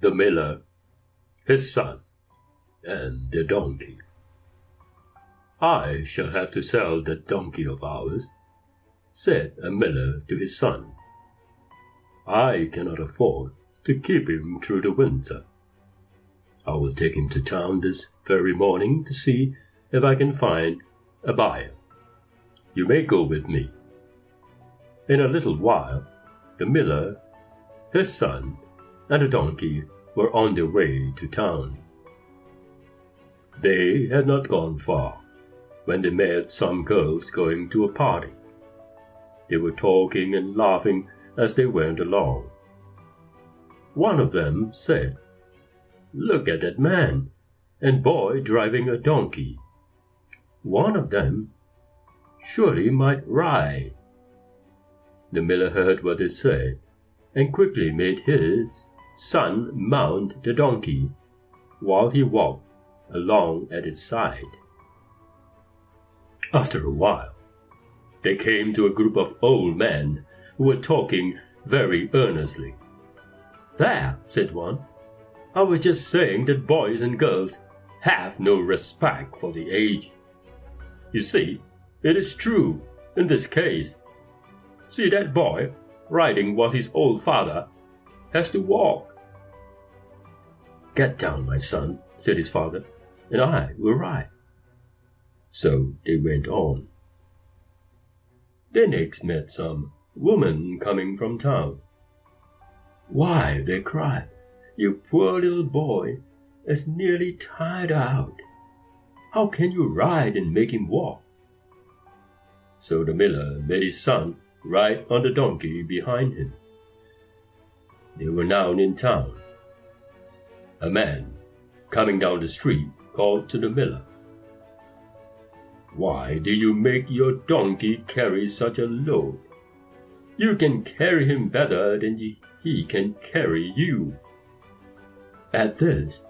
the miller, his son, and the donkey. I shall have to sell that donkey of ours, said a miller to his son. I cannot afford to keep him through the winter. I will take him to town this very morning to see if I can find a buyer. You may go with me. In a little while, the miller, his son, and the donkey were on their way to town. They had not gone far when they met some girls going to a party. They were talking and laughing as they went along. One of them said, Look at that man and boy driving a donkey. One of them surely might ride. The miller heard what they said and quickly made his son mount the donkey while he walked along at its side. After a while, they came to a group of old men who were talking very earnestly. There, said one, I was just saying that boys and girls have no respect for the age. You see, it is true in this case. See that boy riding while his old father has to walk. Get down, my son, said his father, and I will ride. So they went on. They next met some woman coming from town. Why, they cried, you poor little boy is nearly tired out. How can you ride and make him walk? So the miller made his son ride on the donkey behind him. They were now in town. A man, coming down the street, called to the miller. Why do you make your donkey carry such a load? You can carry him better than he can carry you. At this,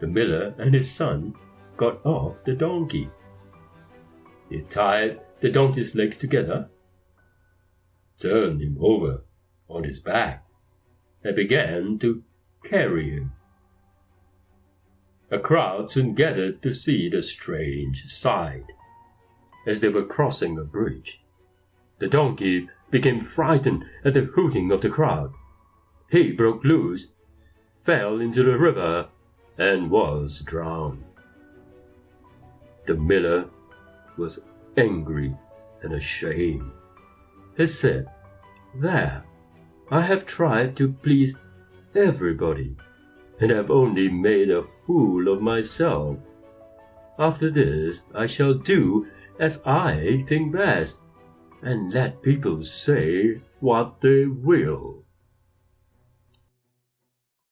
the miller and his son got off the donkey. They tied the donkey's legs together, turned him over on his back, and began to carry him. A crowd soon gathered to see the strange sight. As they were crossing a bridge, the donkey became frightened at the hooting of the crowd. He broke loose, fell into the river, and was drowned. The miller was angry and ashamed. He said, There, I have tried to please everybody, and have only made a fool of myself. After this, I shall do as I think best, and let people say what they will.